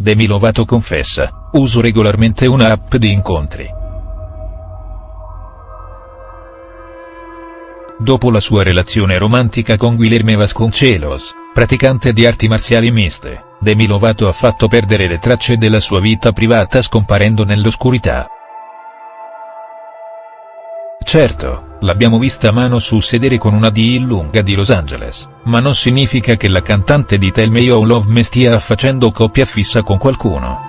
Demi Lovato confessa, uso regolarmente una app di incontri. Dopo la sua relazione romantica con Guilherme Vasconcelos, praticante di arti marziali miste, Demi Lovato ha fatto perdere le tracce della sua vita privata scomparendo nell'oscurità. Certo, l'abbiamo vista mano sul sedere con una D lunga di Los Angeles, ma non significa che la cantante di Tell Me You Love Me stia facendo coppia fissa con qualcuno.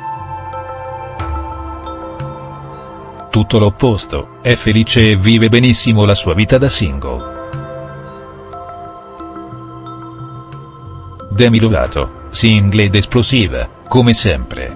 Tutto l'opposto, è felice e vive benissimo la sua vita da single. Demi Lovato, single ed esplosiva, come sempre.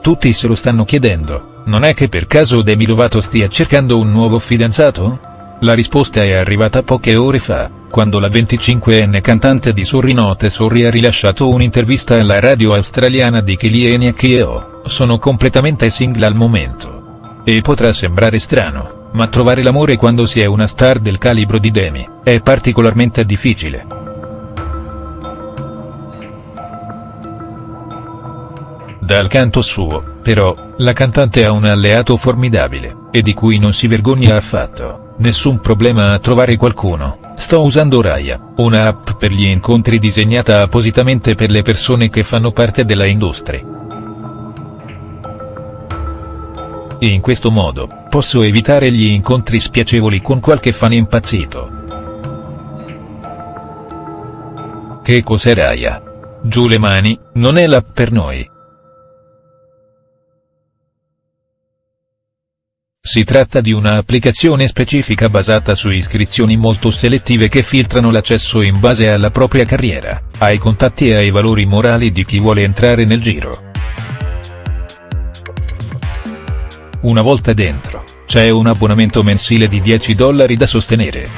Tutti se lo stanno chiedendo, non è che per caso Demi Lovato stia cercando un nuovo fidanzato? La risposta è arrivata poche ore fa, quando la 25enne cantante di Sorry Note Sorry ha rilasciato un'intervista alla radio australiana di Kylie Keo, sono completamente single al momento. E potrà sembrare strano, ma trovare l'amore quando si è una star del calibro di Demi, è particolarmente difficile. Dal canto suo, però, la cantante ha un alleato formidabile, e di cui non si vergogna affatto. Nessun problema a trovare qualcuno, sto usando Raya, una app per gli incontri disegnata appositamente per le persone che fanno parte della industria. In questo modo, posso evitare gli incontri spiacevoli con qualche fan impazzito. Che cos'è Raya? Giù le mani, non è l'app per noi. Si tratta di una applicazione specifica basata su iscrizioni molto selettive che filtrano l'accesso in base alla propria carriera, ai contatti e ai valori morali di chi vuole entrare nel giro. Una volta dentro, c'è un abbonamento mensile di 10 dollari da sostenere.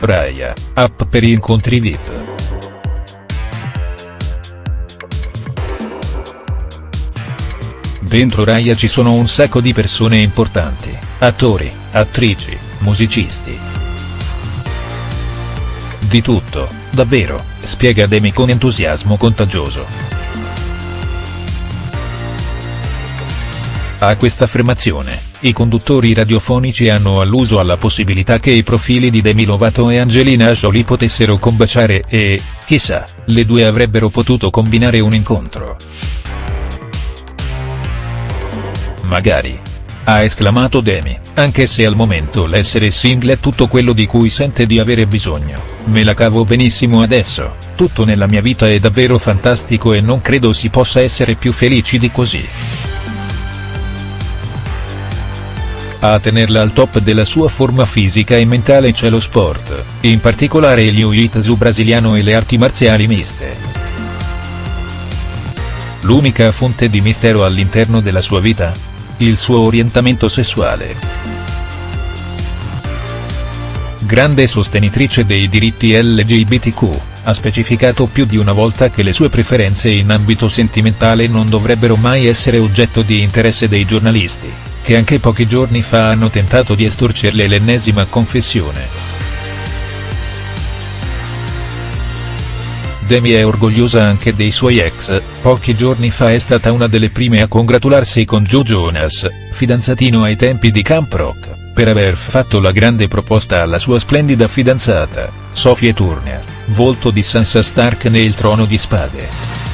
Raya, app per incontri VIP. Dentro Raya ci sono un sacco di persone importanti, attori, attrici, musicisti. Di tutto, davvero, spiega Demi con entusiasmo contagioso. A questa affermazione, i conduttori radiofonici hanno alluso alla possibilità che i profili di Demi Lovato e Angelina Jolie potessero combaciare e, chissà, le due avrebbero potuto combinare un incontro. Magari. Ha esclamato Demi, anche se al momento l'essere single è tutto quello di cui sente di avere bisogno, me la cavo benissimo adesso, tutto nella mia vita è davvero fantastico e non credo si possa essere più felici di così. A tenerla al top della sua forma fisica e mentale c'è lo sport, in particolare il jiu-jitsu brasiliano e le arti marziali miste. L'unica fonte di mistero all'interno della sua vita? il suo orientamento sessuale. Grande sostenitrice dei diritti LGBTQ, ha specificato più di una volta che le sue preferenze in ambito sentimentale non dovrebbero mai essere oggetto di interesse dei giornalisti, che anche pochi giorni fa hanno tentato di estorcerle l'ennesima confessione. Demi è orgogliosa anche dei suoi ex, pochi giorni fa è stata una delle prime a congratularsi con Joe Jonas, fidanzatino ai tempi di Camp Rock, per aver fatto la grande proposta alla sua splendida fidanzata, Sophie Turner, volto di Sansa Stark nel Trono di Spade.